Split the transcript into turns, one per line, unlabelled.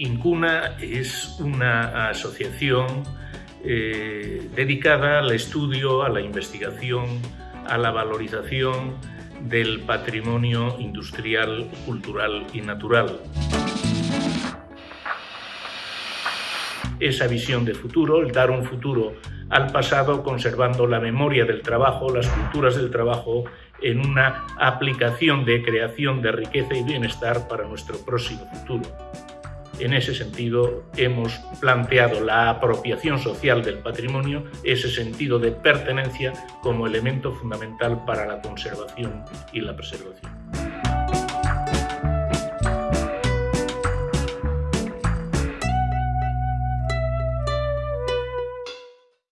Incuna es una asociación eh, dedicada al estudio, a la investigación, a la valorización del patrimonio industrial, cultural y natural. Esa visión de futuro, el dar un futuro al pasado conservando la memoria del trabajo, las culturas del trabajo en una aplicación de creación de riqueza y bienestar para nuestro próximo futuro. En ese sentido, hemos planteado la apropiación social del patrimonio, ese sentido de pertenencia como elemento fundamental para la conservación y la preservación.